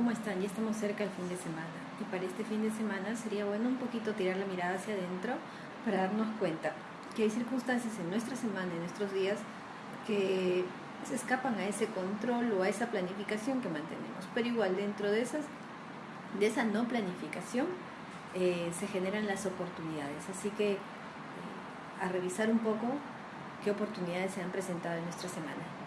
¿cómo están? Ya estamos cerca del fin de semana y para este fin de semana sería bueno un poquito tirar la mirada hacia adentro para darnos cuenta que hay circunstancias en nuestra semana, en nuestros días, que se escapan a ese control o a esa planificación que mantenemos. Pero igual dentro de, esas, de esa no planificación eh, se generan las oportunidades. Así que eh, a revisar un poco qué oportunidades se han presentado en nuestra semana.